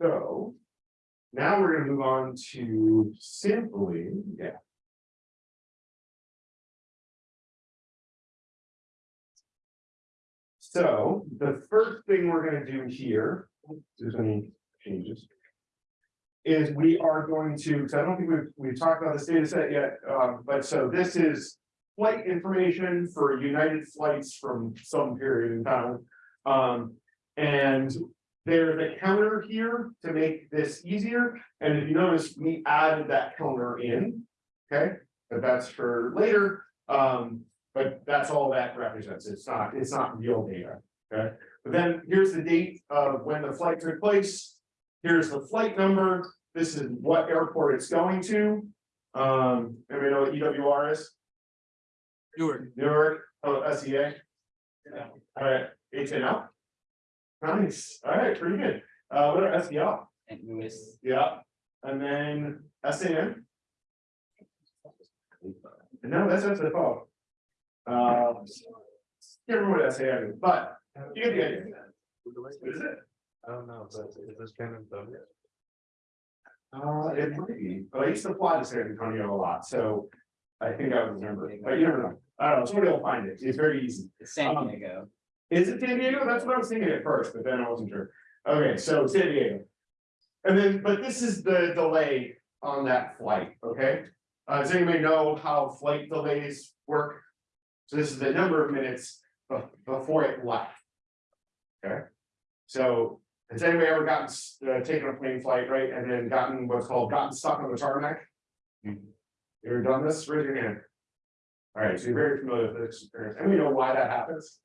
So. Now we're gonna move on to simply, yeah. So the first thing we're gonna do here, there's any changes. Is we are going to, because I don't think we've, we've talked about this data set yet, um, but so this is. Flight information for United flights from some period in time. Um, and there's a counter here to make this easier, and if you notice, we added that counter in. Okay, but that's for later, um, but that's all that represents, it's not, it's not real data, okay? But then here's the date of when the flight took place. Here's the flight number, this is what airport it's going to. Um, and know what EWR is, Newark. Newark, oh, SEA. Yeah. Alright, H N L. Nice, alright, pretty good, uh, what are S E L? St. Louis. Yeah, and then S A N. No, that's that's the fault. Uh. Can't remember what S A N is, but you get the idea. What is it? I don't know, but is this kind of done? Uh, it might be, but I used to fly to San Antonio a lot, so. I think I would remember, but you never know, I don't know, somebody will find it, it's very easy. San Um, Diego. Is it San Diego? That's what I was thinking at first, but then I wasn't sure. Okay, so San Diego. And then, but this is the delay on that flight, okay? Uh, does anybody know how flight delays work? So this is the number of minutes be- before it left. Okay? So has anybody ever gotten, s- uh, taken a plane flight, right, and then gotten what's called gotten stuck on the tarmac? You ever done this? Raise your hand. All right, so you're very familiar with this experience, and we know why that happens.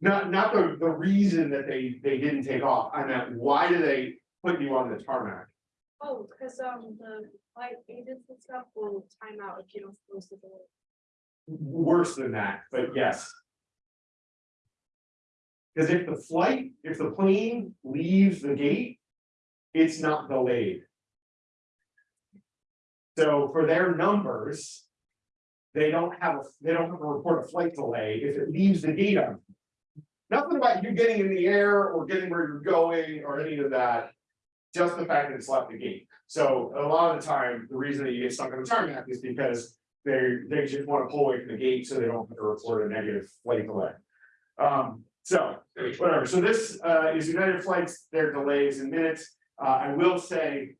Not, not the, the reason that they, they didn't take off, I meant, why do they put you on the tarmac? Oh, cause um the flight agents and stuff will time out if you don't close the door. Worse than that, but yes. Cause if the flight, if the plane leaves the gate, it's not delayed. So for their numbers. They don't have, a they don't have a report of flight delay if it leaves the gate. Nothing about you getting in the air or getting where you're going or any of that. Just the fact that it's left the gate. So a lot of the time, the reason that you get stuck on the tarmac is because they, they just wanna pull away from the gate so they don't have to report a negative flight delay. Um, so, whatever, so this, uh, is United Flights, their delays in minutes, uh, I will say.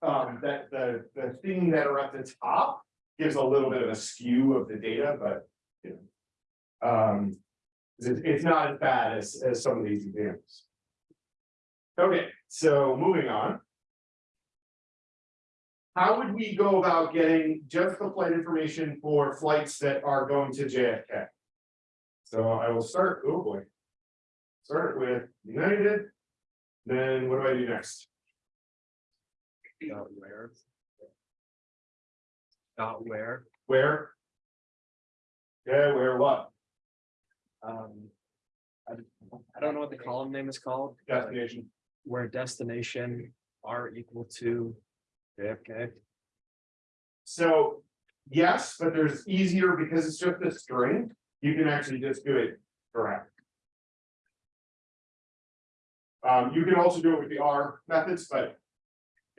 Um, that the, the thing that are at the top gives a little bit of a skew of the data, but, you know. Um, it's, it's not as bad as, as some of these examples. Okay, so moving on. How would we go about getting just the flight information for flights that are going to JFK? So I will start, oh boy. Start with United. Then what do I do next? Dot where? Dot where? Where? Yeah, where what? Um. I, I don't know what the column name is called. but Destination. Where destination are equal to JFK. So, yes, but there's easier because it's just a string, you can actually just do it correct. Um, you can also do it with the are methods, but.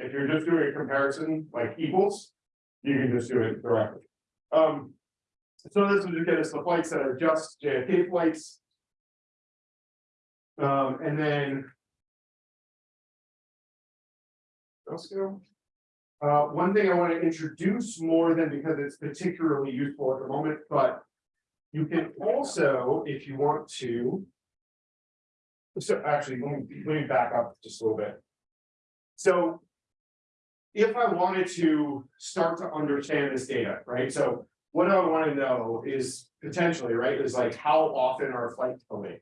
If you're just doing a comparison like equals, you can just do it directly. Um. So this would just get us the flights that are just JFK flights. Um, and then. Uh, one thing I want to introduce more than because it's particularly useful at the moment, but. You can also, if you want to. So actually, let me, let me back up just a little bit. So. If I wanted to start to understand this data, right, so what I want to know is potentially, right, is like how often are flights delayed?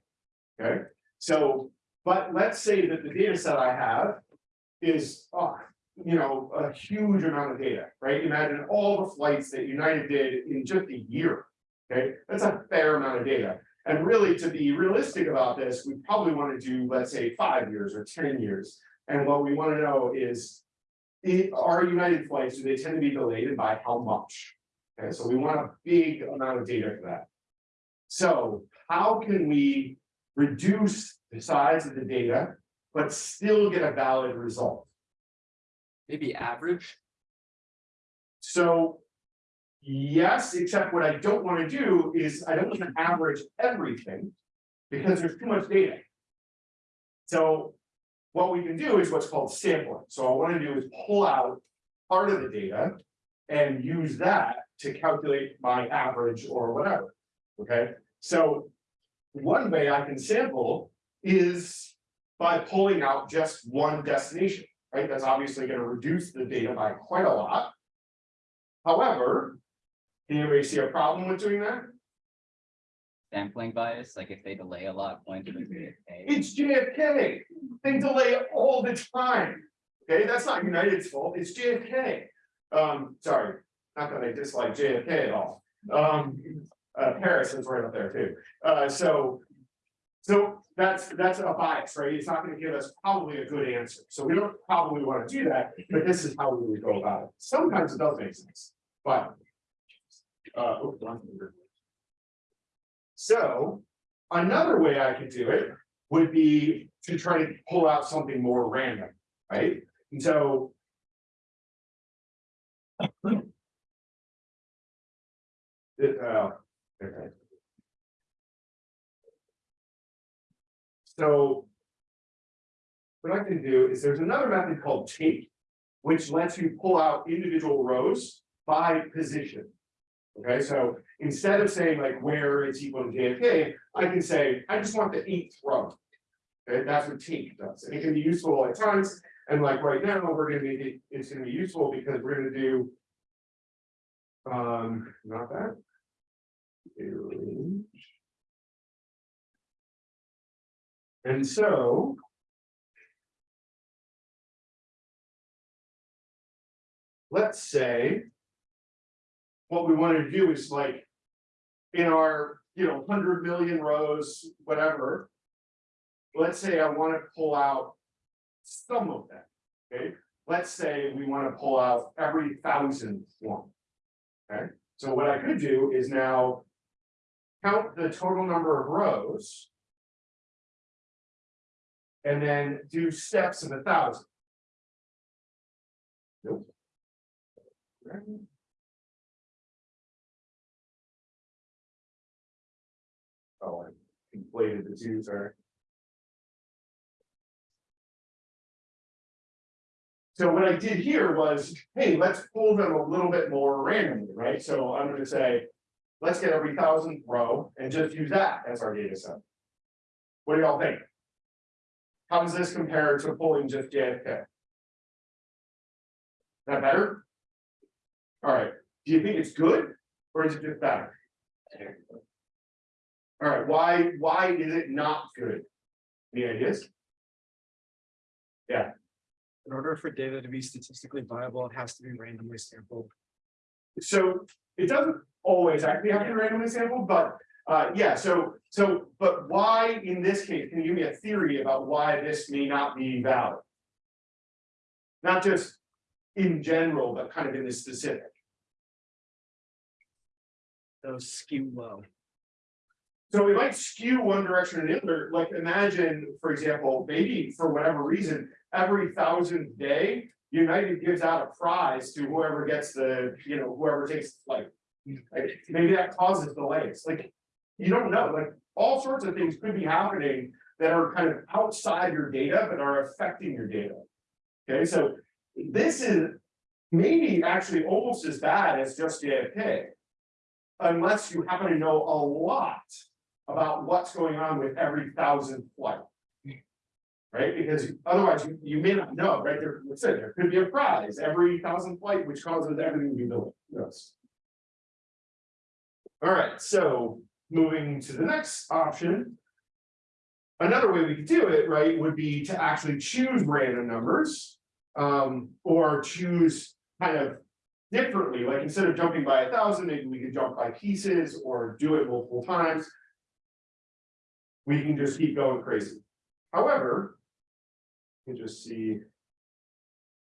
Okay, so, but let's say that the data set I have is, oh, you know, a huge amount of data, right? Imagine all the flights that United did in just a year. Okay, that's a fair amount of data. And really, to be realistic about this, we probably want to do, let's say, five years or ten years. And what we want to know is, are United flights, do they tend to be delayed and by how much? Okay, so we want a big amount of data for that. So how can we reduce the size of the data, but still get a valid result? Maybe average? So. Yes, except what I don't wanna do is I don't wanna average everything. Because there's too much data. So. What we can do is what's called sampling. So what I wanna do is pull out part of the data. And use that to calculate my average or whatever. Okay, so. One way I can sample is by pulling out just one destination right? That's obviously gonna reduce the data by quite a lot. However, anybody see a problem with doing that? sampling bias, like if they delay a lot, point to the JFK. It's JFK, they delay all the time. Okay, that's not United's fault, it's JFK. Um, sorry, not that I dislike JFK at all. Um, uh, Paris is right up there too. Uh, so. So that's, that's a bias, right? It's not gonna give us probably a good answer. So we don't probably wanna do that, but this is how we would go about it. Sometimes it does make sense, but. Uh, oops, wrong finger. So, another way I could do it would be to try to pull out something more random, right? And so. Uh, okay. So. What I can do is there's another method called take, which lets you pull out individual rows by position. Okay, so instead of saying like where it's equal to JFK, I can say, I just want the eighth row. Okay, that's what take does, and it can be useful at times, and like right now, we're gonna be, it's gonna be useful because we're gonna do. Um, not that. And so. Let's say. What we wanted to do is like. In our, you know, hundred million rows, whatever. Let's say I wanna pull out. Some of them, okay? Let's say we wanna pull out every thousand one. Okay, so what I could do is now. Count the total number of rows. And then do steps of a thousand. Nope. I conflated the sorry. So what I did here was, hey, let's pull them a little bit more randomly, right? So I'm gonna say. Let's get every thousand row and just use that as our data set. What do y'all think? How does this compare to pulling just JFK? Is that better? Alright, do you think it's good, or is it just bad? Alright, why, why is it not good? Any ideas? Yeah. In order for data to be statistically viable, it has to be randomly sampled. So it doesn't always actually have to be randomly sampled, but uh, yeah, so, so, but why in this case, can you give me a theory about why this may not be valid? Not just in general, but kind of in the specific. Those skew low. So we might skew one direction or the other, like imagine, for example, maybe for whatever reason, every thousandth day. United gives out a prize to whoever gets the, you know, whoever takes like. like, maybe that causes delays, like, you don't know, like, all sorts of things could be happening. That are kind of outside your data, but are affecting your data. Okay, so this is maybe actually almost as bad as just JFK. Unless you happen to know a lot about what's going on with every thousand flight. Right, because otherwise you, you may not know, right, there, let's say, there could be a prize every thousand flight, which causes everything to be built, yes. All right, so moving to the next option. Another way we could do it, right, would be to actually choose random numbers. Um, or choose kind of differently, like instead of jumping by a thousand, maybe we could jump by pieces or do it multiple times. We can just keep going crazy. However. You can just see.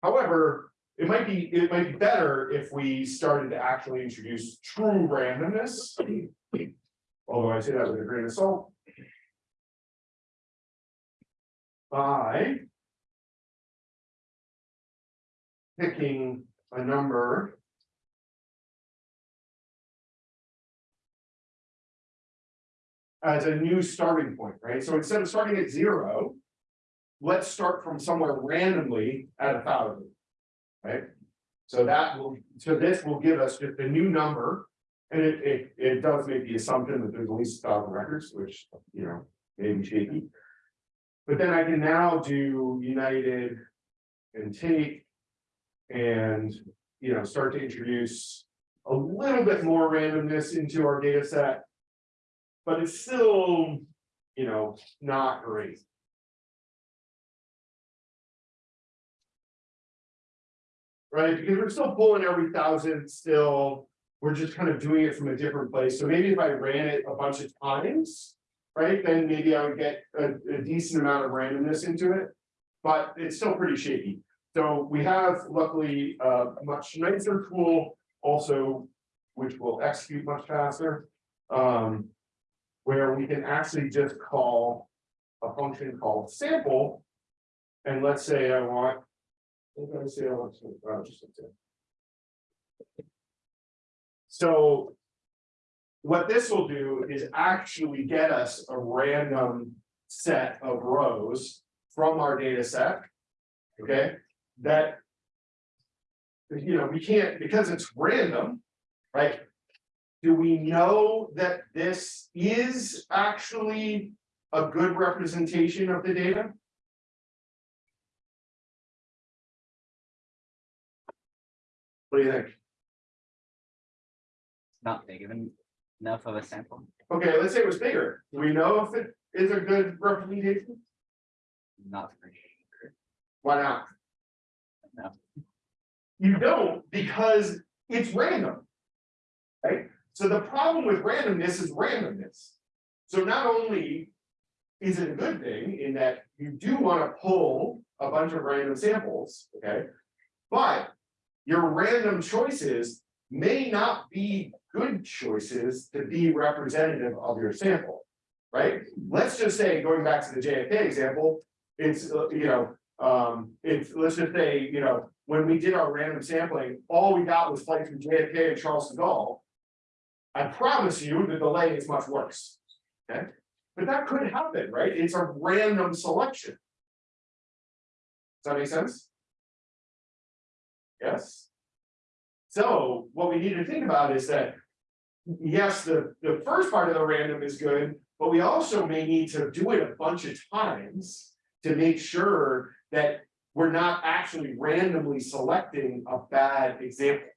However, it might be, it might be better if we started to actually introduce true randomness. Although I say that with a grain of salt. By. Picking a number. As a new starting point, right? So instead of starting at zero. Let's start from somewhere randomly at a thousand. Right? So that will, so this will give us just a new number. And it, it, it does make the assumption that there's at least a thousand records, which, you know, may be shaky. But then I can now do United and take. And, you know, start to introduce a little bit more randomness into our data set. But it's still, you know, not great. Right, because we're still pulling every thousand still, we're just kind of doing it from a different place, so maybe if I ran it a bunch of times. Right, then maybe I would get a, a decent amount of randomness into it, but it's still pretty shaky. So we have luckily a much nicer tool also, which will execute much faster. Um, where we can actually just call a function called sample. And let's say I want. say I want to- oh, just. So. What this will do is actually get us a random set of rows from our data set. Okay, that. You know, we can't, because it's random, right? Do we know that this is actually a good representation of the data? What do you think? Not big enough of a sample. Okay, let's say it was bigger. Do we know if it is a good representation? Not for sure. Why not? No. You don't because it's random. Right? So the problem with randomness is randomness. So not only. Is it a good thing in that you do want to pull a bunch of random samples, okay? But your random choices may not be good choices to be representative of your sample. Right? Let's just say, going back to the JFK example, it's, uh, you know, um, it's, let's just say, you know, when we did our random sampling, all we got was flights from JFK and Charles de Gaulle. I promise you, the delay is much worse. Okay, but that could happen, right? It's a random selection. Does that make sense? Yes. So what we need to think about is that. Yes, the, the first part of the random is good, but we also may need to do it a bunch of times. To make sure that we're not actually randomly selecting a bad example.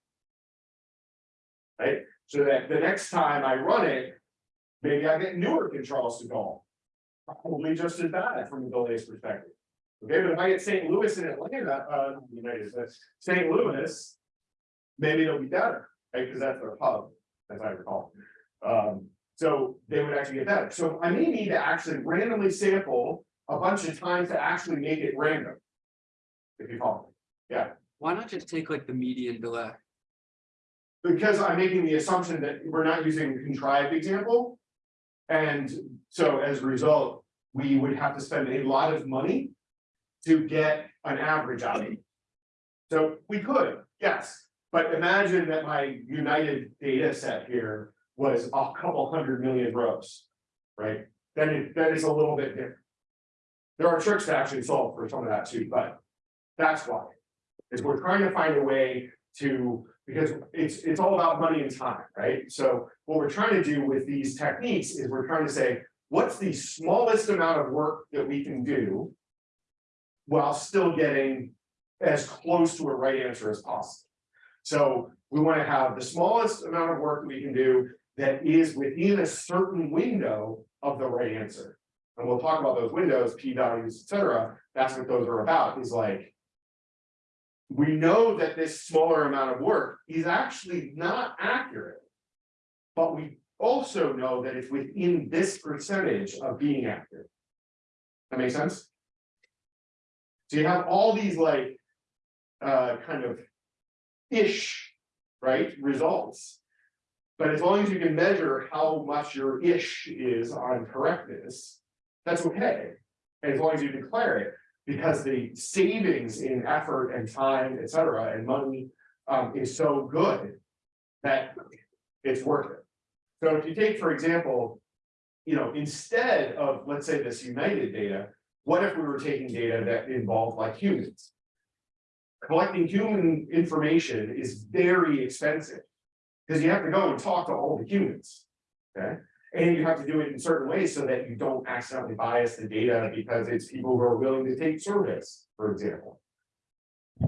right? So that the next time I run it, maybe I get newer controls to call. Probably just as bad from a delays perspective. Okay, but if I get St. Louis and Atlanta, uh, United States, St. Louis. Maybe it'll be better, right, because that's their hub, as I recall. Um, so they would actually get better, so I may need to actually randomly sample a bunch of times to actually make it random. If you follow me. Yeah. Why not just take like the median delay? Because I'm making the assumption that we're not using a contrived example. And so as a result, we would have to spend a lot of money. To get an average out of it. So we could, yes, but imagine that my United data set here was a couple hundred million rows. Right, then it, that is a little bit different. There are tricks to actually solve for some of that too, but that's why. Is we're trying to find a way to, because it's, it's all about money and time, right? So what we're trying to do with these techniques is we're trying to say, what's the smallest amount of work that we can do? While still getting as close to a right answer as possible. So we want to have the smallest amount of work we can do that is within a certain window of the right answer. And we'll talk about those windows, p values, et cetera. That's what those are about, is like. We know that this smaller amount of work is actually not accurate. But we also know that it's within this percentage of being accurate. That makes sense? So you have all these like, uh, kind of. Ish, right, results. But as long as you can measure how much your ish is on correctness, that's okay. As long as you declare it, because the savings in effort and time, et cetera, and money, um, is so good. That it's worth it. So if you take, for example. You know, instead of, let's say, this United data, what if we were taking data that involved like humans? Collecting human information is very expensive. Because you have to go and talk to all the humans. Okay, and you have to do it in certain ways so that you don't accidentally bias the data because it's people who are willing to take surveys, for example.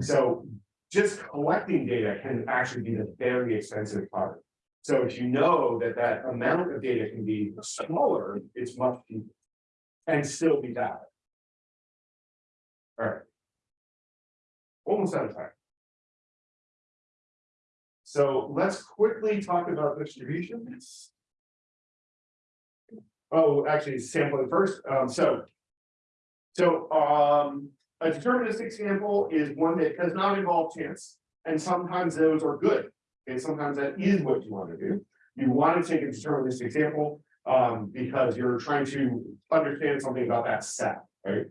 So just collecting data can actually be the very expensive part. So if you know that that amount of data can be smaller, it's much cheaper. And still be valid. Alright. Almost out of time. So let's quickly talk about distributions. Oh, actually sampling first, um, so. So, um, a deterministic sample is one that does not involve chance, and sometimes those are good. And sometimes that is what you want to do. You want to take a deterministic sample, um, because you're trying to understand something about that set, right?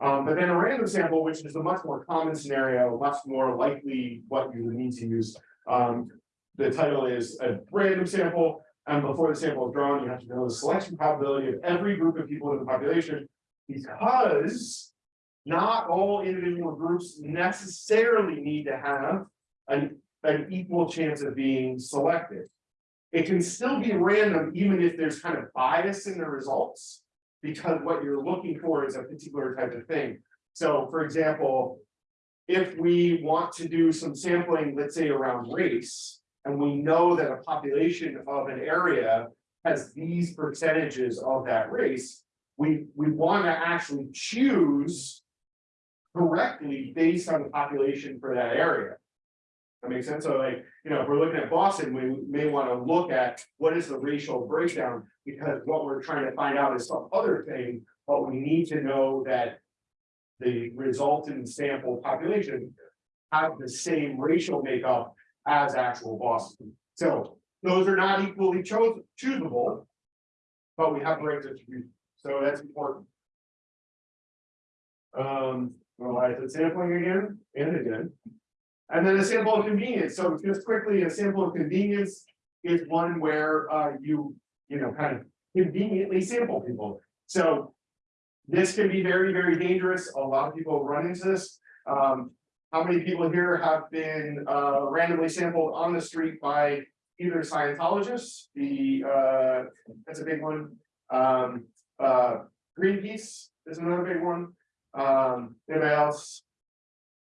Um, but then a random sample, which is a much more common scenario, much more likely what you need to use. Um, the title is a random sample, and before the sample is drawn, you have to know the selection probability of every group of people in the population. Because not all individual groups necessarily need to have an, an equal chance of being selected. It can still be random, even if there's kind of bias in the results. Because what you're looking for is a particular type of thing. So for example. If we want to do some sampling, let's say around race, and we know that a population of an area. Has these percentages of that race, we, we wanna actually choose. Correctly based on the population for that area. That makes sense, so like, you know, if we're looking at Boston, we may wanna look at what is the racial breakdown, because what we're trying to find out is some other thing, but we need to know that. The resultant sample population have the same racial makeup as actual Boston. So those are not equally chose choosable. But we have the right distribution, so that's important. Um, well, I said sampling again and again. And then a sample of convenience, so just quickly, a sample of convenience is one where uh you, you know, kind of conveniently sample people, so. This can be very, very dangerous, a lot of people run into this, um, how many people here have been uh randomly sampled on the street by either Scientologists, the uh, that's a big one. Um, uh, Greenpeace is another big one. Um, anybody else?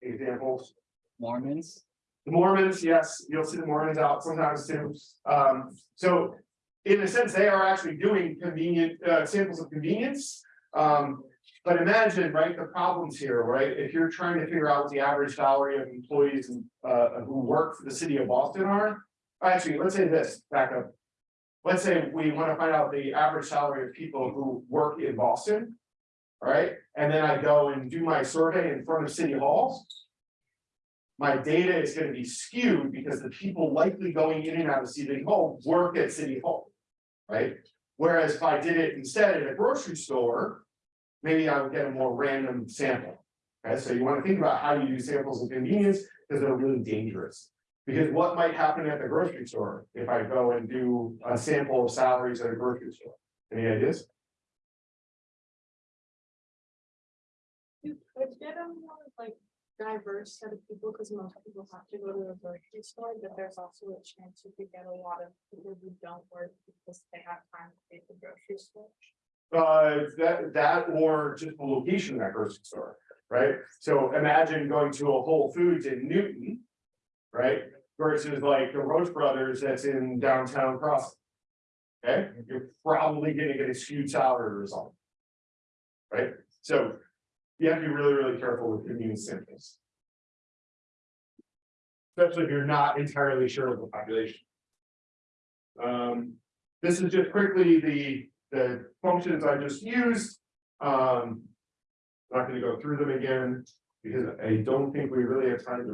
Examples, Mormons, The Mormons, yes, you'll see the Mormons out sometimes too. Um, so in a sense, they are actually doing convenient, uh, samples of convenience. Um, but imagine, right, the problems here, right? If you're trying to figure out what the average salary of employees uh, who work for the city of Boston are. Actually, let's say this, back up. Let's say we want to find out the average salary of people who work in Boston. right? and then I go and do my survey in front of city halls. My data is gonna be skewed because the people likely going in and out of city hall work at city hall. Right? Whereas if I did it instead at a grocery store, maybe I would get a more random sample. Okay, so you wanna think about how you do samples of convenience, because they're really dangerous. Because what might happen at the grocery store if I go and do a sample of salaries at a grocery store? Any ideas? You could get a more like diverse set of people, because most people have to go to a grocery store, but there's also a chance you could get a lot of people who don't work because they have time to pay the grocery store. Uh, that, that or just the location of that grocery store, right? So imagine going to a Whole Foods in Newton. Right, versus like the Roche Brothers that's in downtown Crossing. Okay, you're probably gonna get a skewed salary result. Right, so you have to be really, really careful with immune samples. Especially if you're not entirely sure of the population. Um, this is just quickly the, the functions I just used. Um. Not gonna go through them again, because I don't think we really have time to